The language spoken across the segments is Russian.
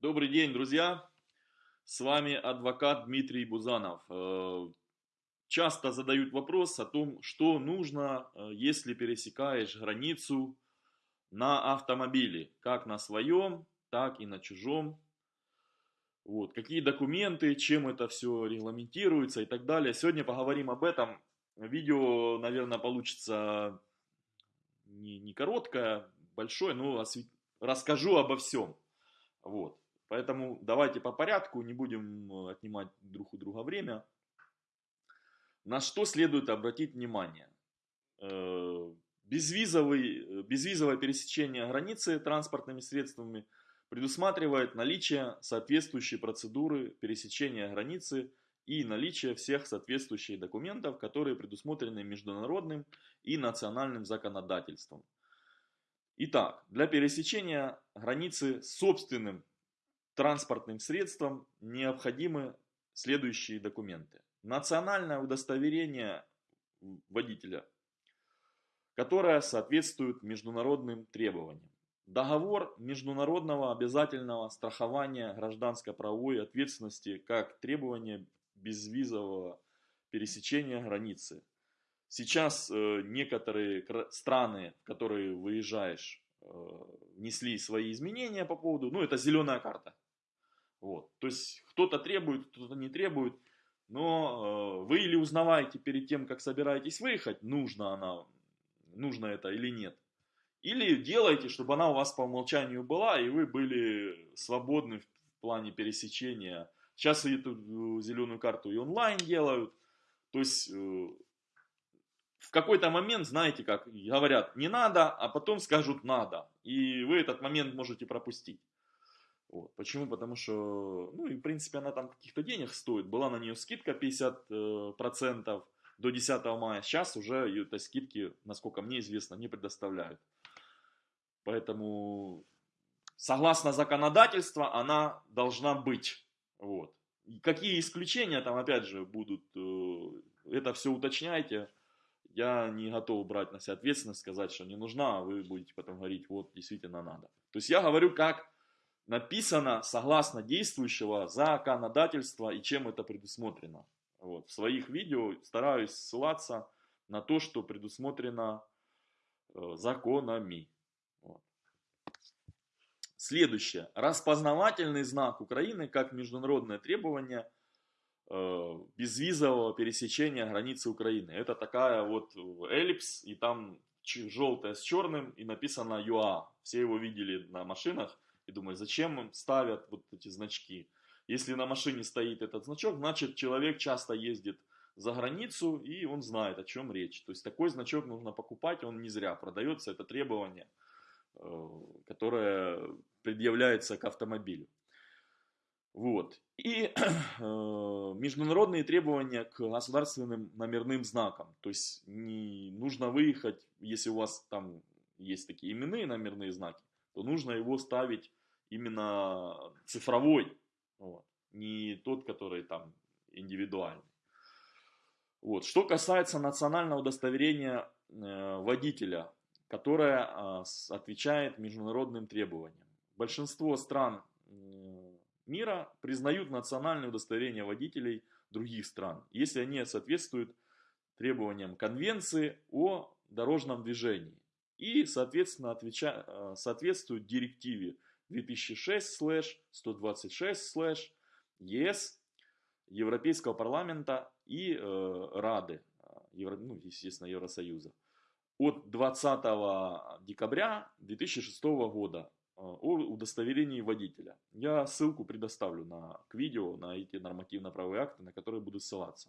Добрый день, друзья! С вами адвокат Дмитрий Бузанов. Э, часто задают вопрос о том, что нужно, э, если пересекаешь границу на автомобиле, как на своем, так и на чужом. Вот. Какие документы, чем это все регламентируется и так далее. Сегодня поговорим об этом. Видео, наверное, получится не, не короткое, большое, но расскажу обо всем. Вот. Поэтому давайте по порядку, не будем э, отнимать друг у друга время. На что следует обратить внимание? Э, безвизовый, э, безвизовое пересечение границы транспортными средствами предусматривает наличие соответствующей процедуры пересечения границы и наличие всех соответствующих документов, которые предусмотрены международным и национальным законодательством. Итак, для пересечения границы собственным транспортным средством необходимы следующие документы. Национальное удостоверение водителя, которое соответствует международным требованиям. Договор международного обязательного страхования гражданско-правовой ответственности как требование безвизового пересечения границы. Сейчас э, некоторые страны, в которые выезжаешь, э, внесли свои изменения по поводу, ну это зеленая карта, вот. То есть кто-то требует, кто-то не требует. Но э, вы или узнаваете перед тем, как собираетесь выехать, нужно она, нужно это или нет. Или делаете, чтобы она у вас по умолчанию была, и вы были свободны в плане пересечения. Сейчас эту э, зеленую карту и онлайн делают. То есть э, в какой-то момент, знаете, как говорят, не надо, а потом скажут надо. И вы этот момент можете пропустить. Вот. Почему? Потому что, ну и в принципе она там каких-то денег стоит. Была на нее скидка 50% э, до 10 мая. Сейчас уже этой скидки, насколько мне известно, не предоставляют. Поэтому, согласно законодательству, она должна быть. Вот. Какие исключения там опять же будут, э, это все уточняйте. Я не готов брать на себя ответственность, сказать, что не нужна, а вы будете потом говорить, вот действительно надо. То есть я говорю как написано согласно действующего законодательства и чем это предусмотрено. Вот. В своих видео стараюсь ссылаться на то, что предусмотрено э, законами. Вот. Следующее. Распознавательный знак Украины как международное требование э, безвизового пересечения границы Украины. Это такая вот эллипс, и там желтое с черным, и написано ЮА. Все его видели на машинах. И думаю, зачем им ставят вот эти значки? Если на машине стоит этот значок, значит человек часто ездит за границу и он знает, о чем речь. То есть такой значок нужно покупать, он не зря продается, это требование, э, которое предъявляется к автомобилю. Вот. И э, международные требования к государственным номерным знакам. То есть не нужно выехать, если у вас там есть такие именные номерные знаки, то нужно его ставить именно цифровой, вот, не тот, который там индивидуальный. Вот. Что касается национального удостоверения э, водителя, которое э, отвечает международным требованиям. Большинство стран э, мира признают национальное удостоверение водителей других стран, если они соответствуют требованиям Конвенции о дорожном движении и, соответственно, отвеча, э, соответствуют директиве 2006-126 ЕС, Европейского парламента и э, Рады, Евро, ну, естественно, Евросоюза, от 20 декабря 2006 года э, о удостоверении водителя. Я ссылку предоставлю на, к видео на эти нормативно-правовые акты, на которые буду ссылаться.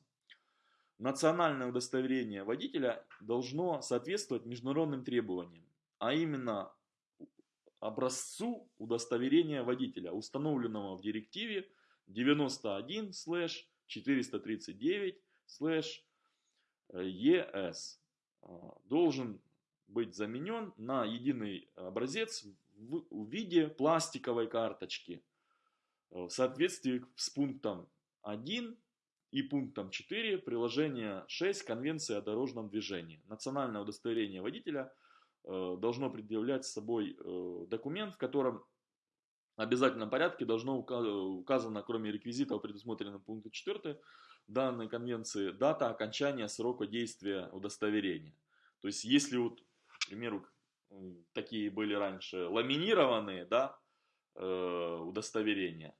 Национальное удостоверение водителя должно соответствовать международным требованиям, а именно образцу удостоверения водителя, установленного в директиве 91-439-ЕС. А, должен быть заменен на единый образец в виде пластиковой карточки в соответствии с пунктом 1 и пунктом 4 приложения 6 Конвенции о дорожном движении. Национальное удостоверение водителя – Э, должно предъявлять с собой э, документ, в котором в обязательном порядке должно указано, кроме реквизитов, предусмотренных пунктом 4 данной конвенции, дата окончания срока действия удостоверения. То есть, если вот, к примеру, такие были раньше ламинированные, да, э, удостоверения,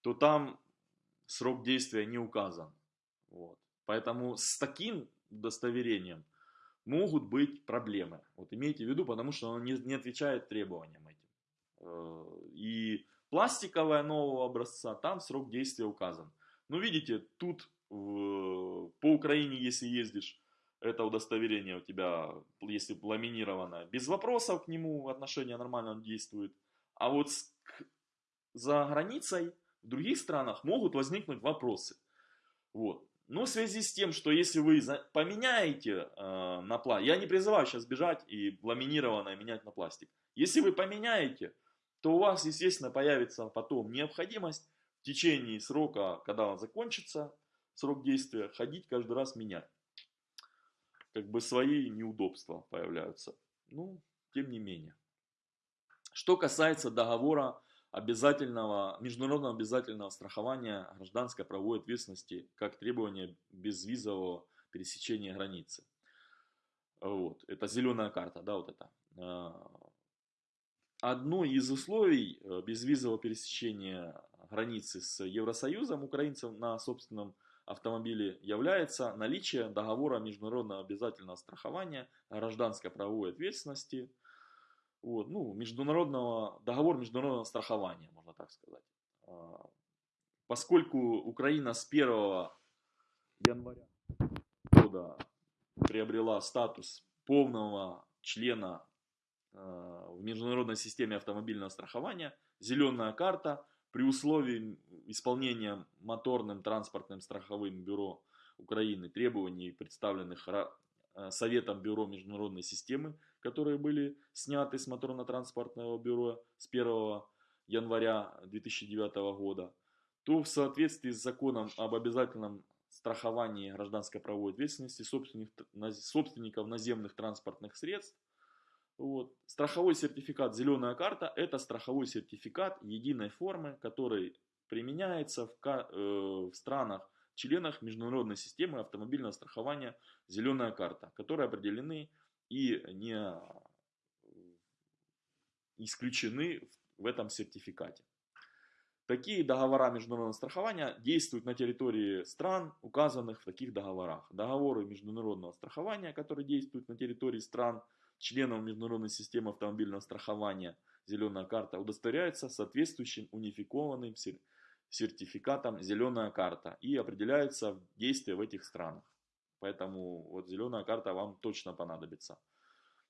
то там срок действия не указан. Вот. Поэтому с таким удостоверением могут быть проблемы. Вот имейте в виду, потому что он не, не отвечает требованиям этим. Э, и пластиковая нового образца, там срок действия указан. Ну, видите, тут в, по Украине, если ездишь, это удостоверение у тебя, если ламинировано, без вопросов к нему отношение нормально действует. А вот с, к, за границей, в других странах могут возникнуть вопросы. Вот. Но в связи с тем, что если вы поменяете э, на пластик, я не призываю сейчас бежать и ламинированное менять на пластик. Если вы поменяете, то у вас, естественно, появится потом необходимость в течение срока, когда он закончится, срок действия, ходить каждый раз менять. Как бы свои неудобства появляются. Ну, тем не менее. Что касается договора обязательного, международного обязательного страхования гражданской правовой ответственности как требование безвизового пересечения границы. Вот, это зеленая карта, да, вот это. А, одно из условий э, безвизового пересечения границы с Евросоюзом украинцев на собственном автомобиле является наличие договора международного обязательного страхования гражданской правовой ответственности – вот, ну, международного, договор международного страхования, можно так сказать. А, поскольку Украина с 1 января года приобрела статус полного члена а, в международной системе автомобильного страхования, зеленая карта при условии исполнения моторным транспортным страховым бюро Украины требований, представленных Э, Советом Бюро международной системы, которые были сняты с моторно-транспортного бюро с 1 января 2009 года, то в соответствии с законом об обязательном страховании гражданской правовой ответственности собственников наземных транспортных средств, вот, страховой сертификат «Зеленая карта» – это страховой сертификат единой формы, который применяется в, э, в странах членах международной системы автомобильного страхования «Зеленая карта», которые определены и не исключены в этом сертификате. Такие договора международного страхования действуют на территории стран, указанных в таких договорах. Договоры международного страхования, которые действуют на территории стран, членов международной системы автомобильного страхования «Зеленая карта» удостоверяются соответствующим унификованным сертификатом «Зеленая карта» и определяется действие в этих странах. Поэтому вот зеленая карта вам точно понадобится.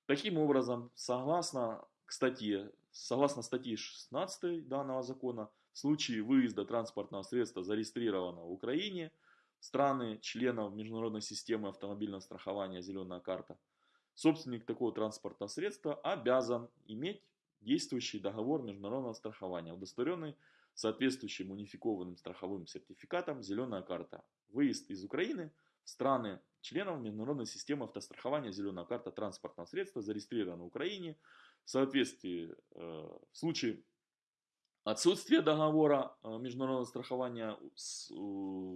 Таким образом, согласно статье, согласно статье 16 данного закона, в случае выезда транспортного средства, зарегистрированного в Украине, страны, членов международной системы автомобильного страхования «Зеленая карта», собственник такого транспортного средства обязан иметь действующий договор международного страхования, удостоверенный соответствующим унификованным страховым сертификатом «Зеленая карта». Выезд из Украины страны членов международной системы автострахования «Зеленая карта» транспортного средства зарегистрировано в Украине в соответствии э, в случае отсутствия договора э, международного страхования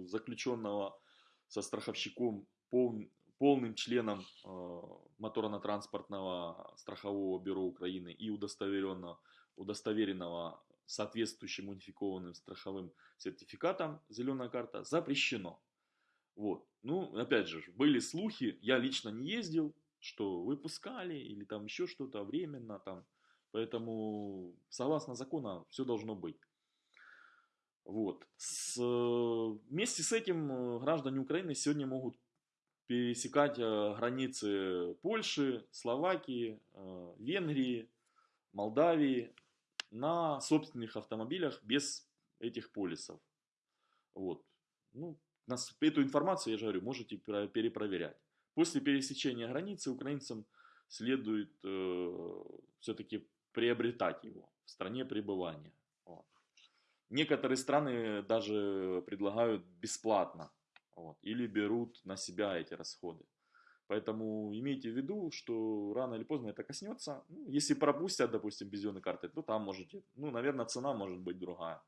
заключенного со страховщиком полным членом э, моторно-транспортного страхового бюро Украины и удостоверенного, удостоверенного соответствующим унификованным страховым сертификатом «Зеленая карта» запрещено. Вот. Ну, опять же, были слухи, я лично не ездил, что выпускали или там еще что-то временно там. Поэтому, согласно закону, все должно быть. Вот. С, вместе с этим э, граждане Украины сегодня могут пересекать э, границы Польши, Словакии, э, Венгрии, Молдавии, на собственных автомобилях без этих полисов. Вот. Ну, нас, эту информацию, я же говорю, можете перепроверять. После пересечения границы украинцам следует э, все-таки приобретать его в стране пребывания. Вот. Некоторые страны даже предлагают бесплатно вот, или берут на себя эти расходы. Поэтому имейте в виду, что рано или поздно это коснется. Ну, если пропустят, допустим, без зеленой карты, то там можете, ну, наверное, цена может быть другая.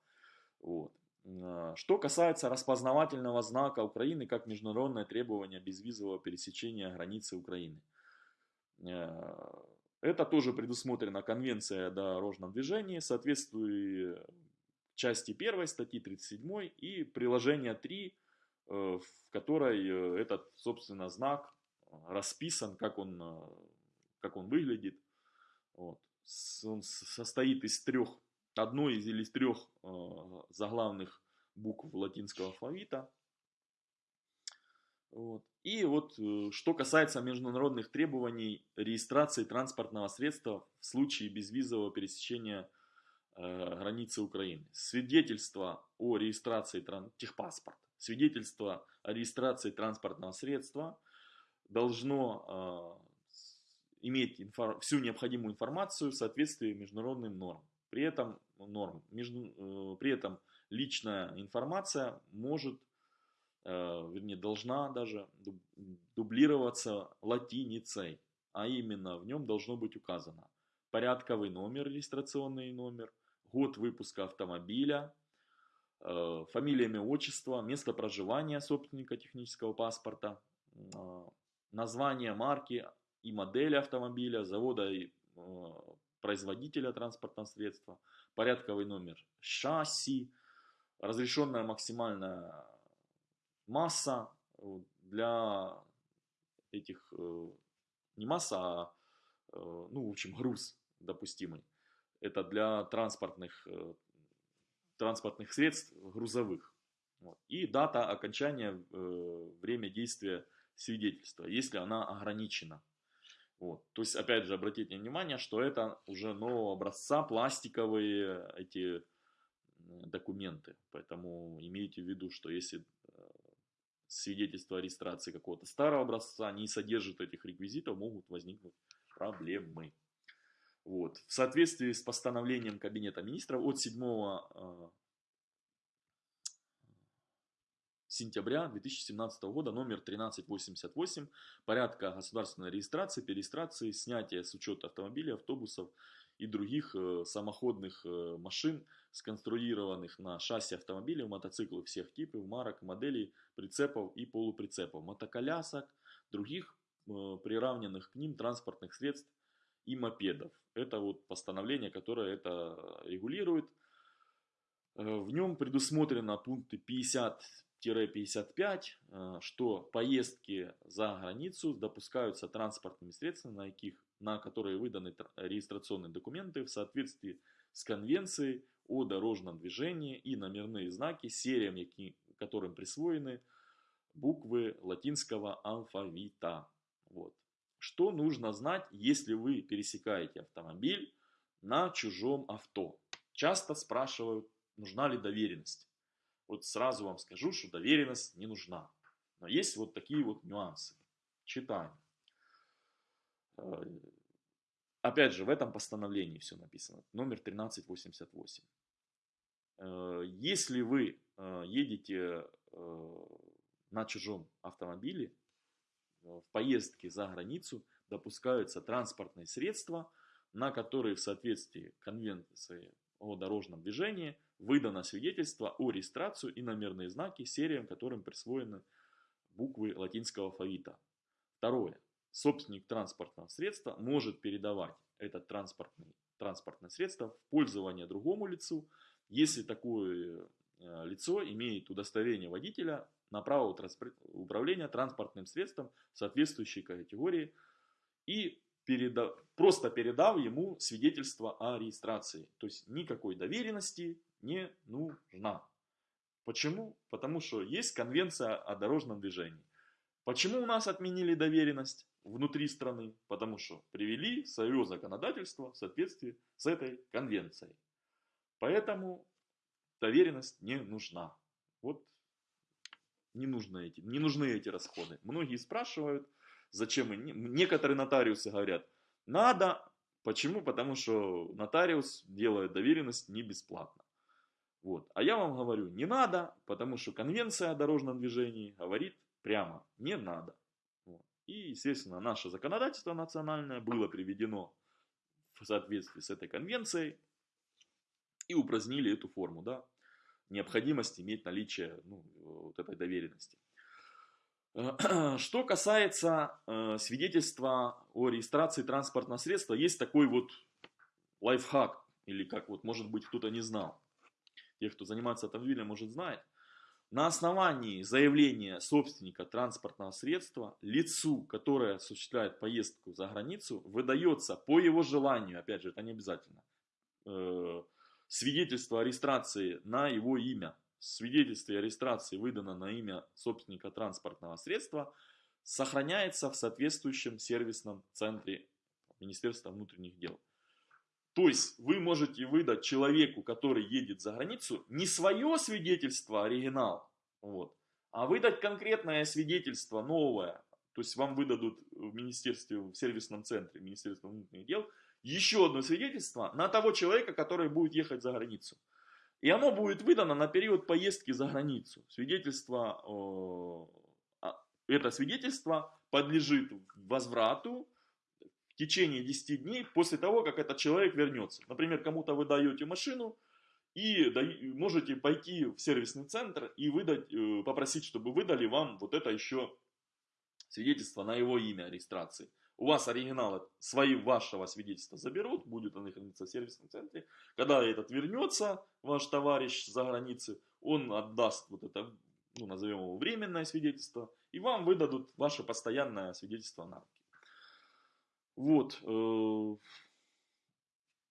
Вот. А, что касается распознавательного знака Украины как международное требование безвизового пересечения границы Украины. Э, это тоже предусмотрено Конвенцией о дорожном движении, соответствуя части 1 статьи 37 и приложение 3, э, в которой э, этот, собственно, знак расписан, как он, как он выглядит. Вот. Он состоит из трех, одной из или из трех заглавных букв латинского алфавита. Вот. И вот э, что касается международных требований регистрации транспортного средства в случае безвизового пересечения э, границы Украины. Свидетельство о регистрации техпаспорт, свидетельство о регистрации транспортного средства должно э, иметь инфор всю необходимую информацию в соответствии международным нормам. При этом, норм, между, э, при этом личная информация может Э, вернее, должна даже дублироваться латиницей, а именно в нем должно быть указано порядковый номер, регистрационный номер, год выпуска автомобиля, э, фамилия, имя, отчество, место проживания собственника технического паспорта, название марки и модели автомобиля, завода и производителя транспортного средства, порядковый номер шасси, разрешенная максимальная масса э, для этих, э, не масса, а, э, ну, в общем, груз допустимый. Это для транспортных, транспортных средств грузовых. И дата окончания, время действия свидетельства, если она ограничена. Вот. То есть, опять же, обратите внимание, что это уже нового образца, пластиковые эти документы. Поэтому имейте в виду, что если свидетельство о регистрации какого-то старого образца не содержит этих реквизитов, могут возникнуть проблемы. Вот. В соответствии с постановлением Кабинета министров от 7 э, сентября 2017 года номер 1388 порядка государственной регистрации, перерегистрации, снятия с учета автомобилей, автобусов и других э, самоходных э, машин, сконструированных на шасси автомобилей, мотоциклов всех типов, марок, моделей, прицепов и полуприцепов, мотоколясок, других э, приравненных к ним транспортных средств и мопедов. Это вот постановление, которое это регулирует. В нем предусмотрено пункты 50 55, э, что поездки за границу допускаются транспортными средствами, на, каких, на которые выданы регистрационные документы в соответствии с конвенцией о дорожном движении и номерные знаки, сериям, которым присвоены буквы латинского алфавита. Вот. Что нужно знать, если вы пересекаете автомобиль на чужом авто? Часто спрашивают, нужна ли доверенность вот сразу вам скажу, что доверенность не нужна. Но есть вот такие вот нюансы. Читаем. Э, опять же, в этом постановлении все написано. Номер 1388. Э, если вы э, едете на чужом автомобиле, в поездке за границу допускаются транспортные средства, на которые в соответствии конвенции о дорожном движении выдано свидетельство о регистрацию и номерные знаки сериям, которым присвоены буквы латинского алфавита. Второе. Собственник транспортного средства может передавать это транспортное, транспортное средство в пользование другому лицу, если такое э, лицо имеет удостоверение водителя на право управления транспортным средством соответствующей категории и переда... просто передав ему свидетельство о регистрации. То есть никакой доверенности не нужна. Почему? Потому что есть конвенция о дорожном движении. Почему у нас отменили доверенность внутри страны? Потому что привели свое законодательство в соответствии с этой конвенцией. Поэтому доверенность не нужна. Вот не нужны эти, не нужны эти расходы. Многие спрашивают, Зачем? Некоторые нотариусы говорят, надо. Почему? Потому что нотариус делает доверенность не бесплатно. Вот. А я вам говорю, не надо, потому что конвенция о дорожном движении говорит прямо, не надо. Вот. И, естественно, наше законодательство национальное было приведено в соответствии с этой конвенцией и упразднили эту форму, да, необходимость иметь наличие ну, вот этой доверенности. Что касается э, свидетельства о регистрации транспортного средства, есть такой вот лайфхак, или как вот, может быть, кто-то не знал. Те, кто занимается автомобилем, может знает. На основании заявления собственника транспортного средства лицу, которое осуществляет поездку за границу, выдается по его желанию, опять же, это не обязательно, э, свидетельство о регистрации на его имя. Свидетельство о регистрации выдано на имя собственника транспортного средства, сохраняется в соответствующем сервисном центре Министерства внутренних дел. То есть вы можете выдать человеку, который едет за границу, не свое свидетельство, оригинал, вот, а выдать конкретное свидетельство, новое. То есть вам выдадут в министерстве, в сервисном центре Министерства внутренних дел еще одно свидетельство на того человека, который будет ехать за границу. И оно будет выдано на период поездки за границу. Свидетельство, а, это свидетельство подлежит возврату течение 10 дней после того, как этот человек вернется. Например, кому-то вы даете машину, и можете пойти в сервисный центр и выдать, э, попросить, чтобы выдали вам вот это еще свидетельство на его имя регистрации. У вас оригиналы свои вашего свидетельства заберут, будет он храниться в сервисном центре. Когда этот вернется, ваш товарищ за границей, он отдаст вот это, ну, назовем его временное свидетельство, и вам выдадут ваше постоянное свидетельство на руки. Вот. Э,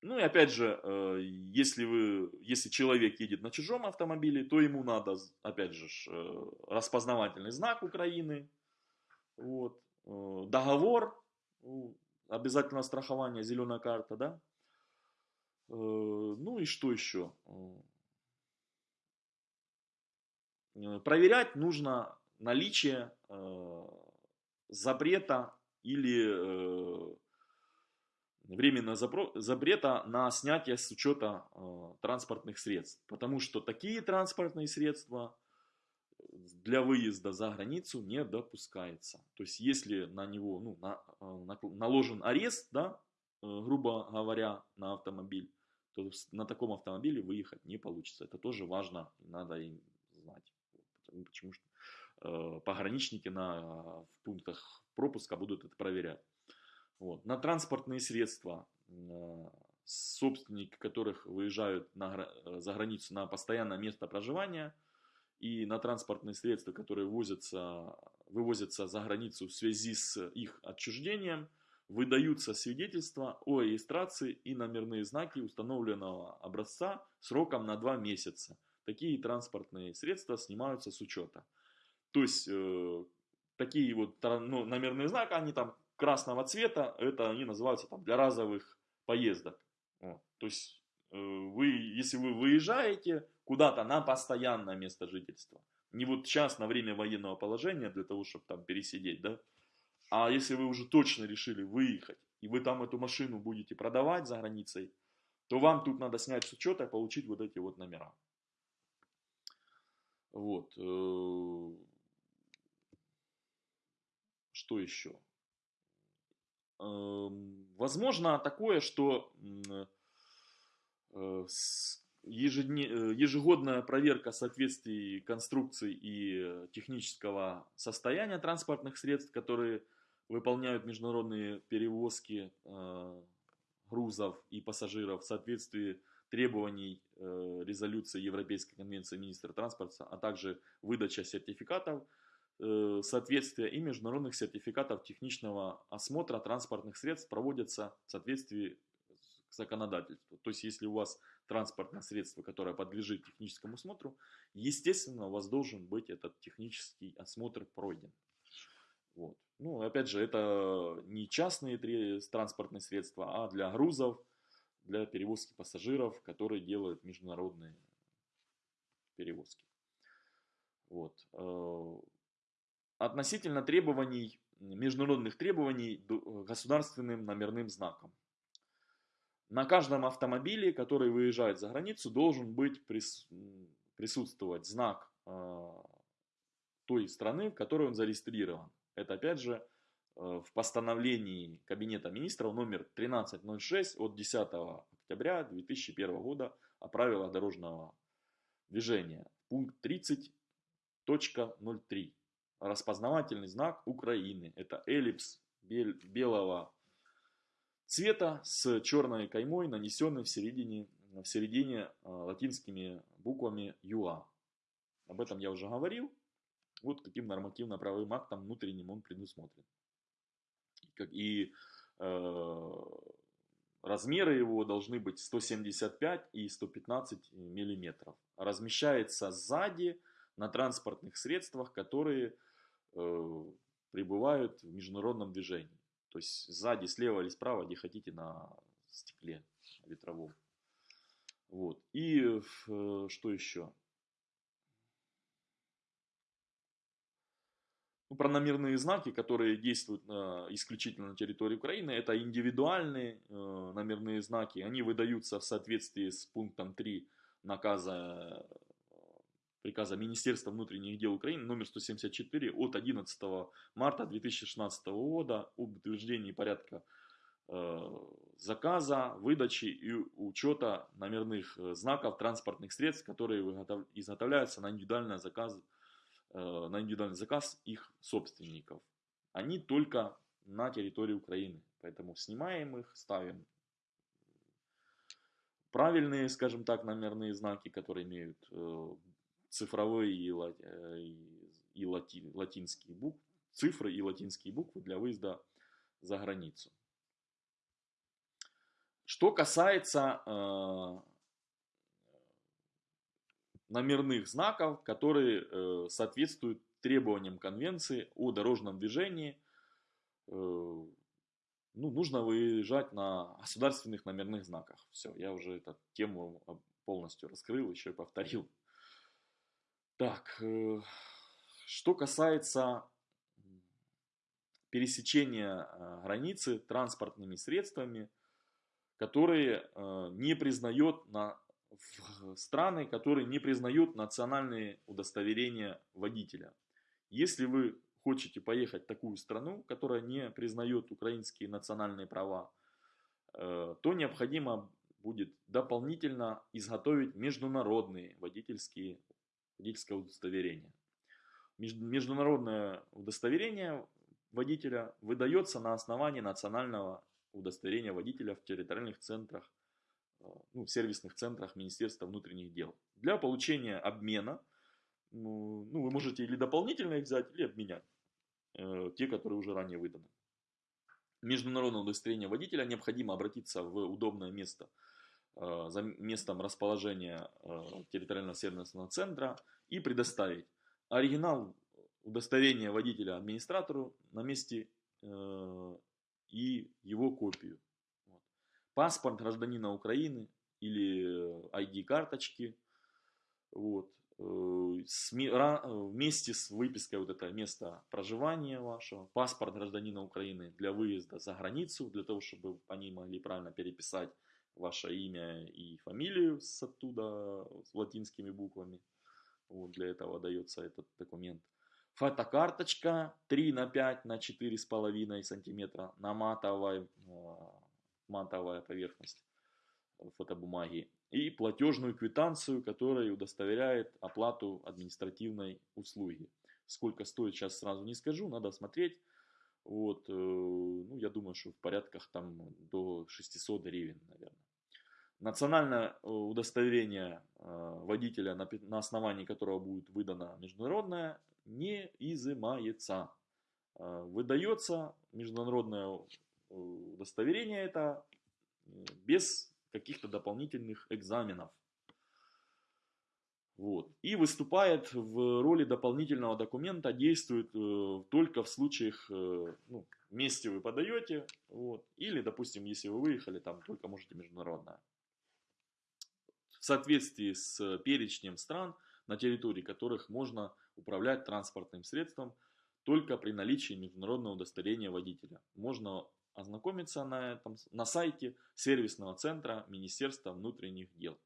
ну и опять же, э, если, вы, если человек едет на чужом автомобиле, то ему надо, опять же, э, распознавательный знак Украины, вот, договор ну, обязательно страхование, зеленая карта, да? Ну и что еще? Проверять нужно наличие запрета или временного запрета на снятие с учета транспортных средств. Потому что такие транспортные средства для выезда за границу не допускается. То есть, если на него ну, на, э, на, наложен арест, да, э, грубо говоря, на автомобиль, то на таком автомобиле выехать не получится. Это тоже важно, надо им знать. Почему что э, пограничники на, в пунктах пропуска будут это проверять. Вот. На транспортные средства, э, собственники которых выезжают на, э, за границу на постоянное место проживания – и на транспортные средства, которые возятся, вывозятся за границу в связи с их отчуждением, выдаются свидетельства о регистрации и номерные знаки установленного образца сроком на 2 месяца. Такие транспортные средства снимаются с учета. То есть, э, такие вот ну, номерные знаки, они там красного цвета, это они называются там для разовых поездок. Вот. То есть, э, вы, если вы выезжаете, куда-то на постоянное место жительства. Не вот сейчас на время военного положения для того, чтобы там пересидеть, да. А если вы уже точно решили выехать, и вы там эту машину будете продавать за границей, то вам тут надо снять с учета и получить вот эти вот номера. Вот. Что еще? Эм, возможно такое, что э, Э, ежегодная проверка соответствий конструкций и технического состояния транспортных средств, которые выполняют международные перевозки э, грузов и пассажиров в соответствии требований резолюции Европейской конвенции министра транспорта, а также выдача сертификатов соответствия и международных сертификатов технического осмотра транспортных средств проводятся в соответствии с законодательством. То есть, если у вас транспортное средство, которое подлежит техническому осмотру, естественно, у вас должен быть этот технический осмотр пройден. Вот. Ну, опять же, это не частные транспортные средства, а для грузов, для перевозки пассажиров, которые делают международные перевозки. Вот. Э, относительно требований, международных требований государственным номерным знаком. На каждом автомобиле, который выезжает за границу, должен быть присутствовать знак а, той страны, в которой он зарегистрирован. Это опять же в постановлении Кабинета министров номер 1306 от 10 октября 2001 года о правилах дорожного движения. Пункт 30.03. Распознавательный знак Украины. Это эллипс белого цвета с черной каймой, нанесенной в середине, в середине латинскими буквами ЮА. Об этом я уже говорил. Вот каким нормативно-правовым актом внутренним он предусмотрен. И э, размеры его должны быть 175 и 115 миллиметров. Размещается сзади на транспортных средствах, которые э, пребывают в международном движении. То есть сзади, слева или справа, где хотите, на стекле ветровом. Вот. И э, что еще? ну, про номерные знаки, которые действуют на, исключительно на территории Украины, это индивидуальные э, номерные знаки. Они выдаются в соответствии с пунктом 3 наказа э, приказа Министерства внутренних дел Украины номер 174 от 11 марта 2016 года об утверждении порядка э, заказа, выдачи и учета номерных э, знаков транспортных средств, которые изготовляются на индивидуальный заказ Э, на индивидуальный заказ их собственников. Они только на территории Украины. Поэтому снимаем их, ставим правильные, скажем так, номерные знаки, которые имеют э, цифровые и, э, и лати, латинские буквы, цифры и латинские буквы для выезда за границу. Что касается номерных знаков, которые э, соответствуют требованиям конвенции о дорожном движении. Э, ну, нужно выезжать на государственных номерных знаках. Все, я уже эту тему полностью раскрыл, еще и повторил. Так, э, что касается пересечения границы транспортными средствами, которые не признает на страны, которые не признают национальные удостоверения водителя. Если вы хотите поехать в такую страну, которая не признает украинские национальные права, э, то необходимо будет дополнительно изготовить международные водительские, водительское удостоверение. Международное удостоверение водителя выдается на основании национального удостоверения водителя в территориальных центрах Э, ну, сервисных центрах Министерства внутренних дел. Для получения обмена, ну, ну вы можете или дополнительно их взять, или обменять, э, те, которые уже ранее выданы. Международное удостоверение водителя необходимо обратиться в удобное место за местом расположения э, территориального сервисного центра и предоставить оригинал удостоверения водителя администратору на месте э, и его копию паспорт гражданина Украины или ID-карточки. Вот. Э, вместе с выпиской вот это место проживания вашего, паспорт гражданина Украины для выезда за границу, для того, чтобы они могли правильно переписать ваше имя и фамилию с оттуда, с латинскими буквами. Вот для этого дается этот документ. Фотокарточка 3 на 5 на 4,5 сантиметра на матовой матовая поверхность фотобумаги, и платежную квитанцию, которая удостоверяет оплату административной услуги. Сколько стоит, сейчас сразу не скажу, надо смотреть. Вот, э, ну, я думаю, что в порядках там до 600 гривен, наверное. Национальное э, удостоверение э, водителя, на основании которого будет выдано международное, не изымается. Выдается международное удостоверение это без каких-то дополнительных экзаменов. Вот. И выступает в роли дополнительного документа, действует э, только в случаях, э, ну, вместе вы подаете, вот, или, допустим, если вы выехали, там только можете международное. Соответствии с перечнем стран, на территории которых можно управлять транспортным средством, только при наличии международного удостоверения водителя. Можно ознакомиться на, этом, на сайте сервисного центра Министерства внутренних дел.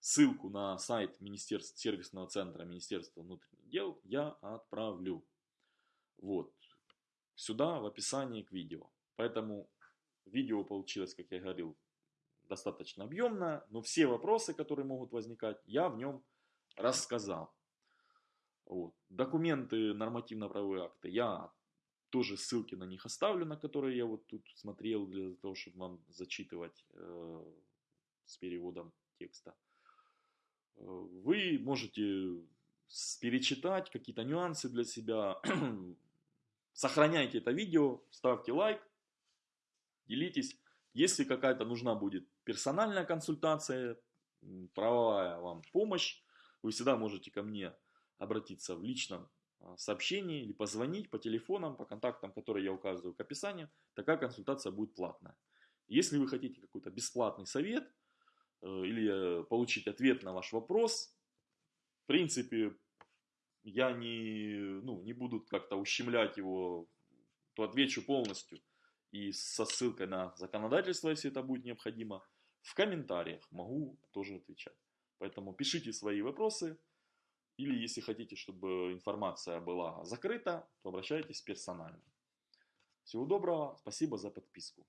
Ссылку на сайт Министерства, сервисного центра Министерства внутренних дел я отправлю. Вот. сюда в описании к видео. Поэтому видео получилось, как я говорил, достаточно объемное, но все вопросы, которые могут возникать, я в нем рассказал. Вот. Документы, нормативно-правовые акты, я тоже ссылки на них оставлю, на которые я вот тут смотрел для того, чтобы вам зачитывать э, с переводом текста. Э, вы можете перечитать какие-то нюансы для себя. Сохраняйте это видео, ставьте лайк, делитесь. Если какая-то нужна будет персональная консультация, правовая вам помощь, вы всегда можете ко мне обратиться в личном а, сообщении или позвонить по телефонам, по контактам, которые я указываю к описанию. Такая консультация будет платная. Если вы хотите какой-то бесплатный совет э, или получить ответ на ваш вопрос, в принципе, я не, ну, не буду как-то ущемлять его, то отвечу полностью и со ссылкой на законодательство, если это будет необходимо. В комментариях могу тоже отвечать. Поэтому пишите свои вопросы. Или если хотите, чтобы информация была закрыта, то обращайтесь персонально. Всего доброго, спасибо за подписку.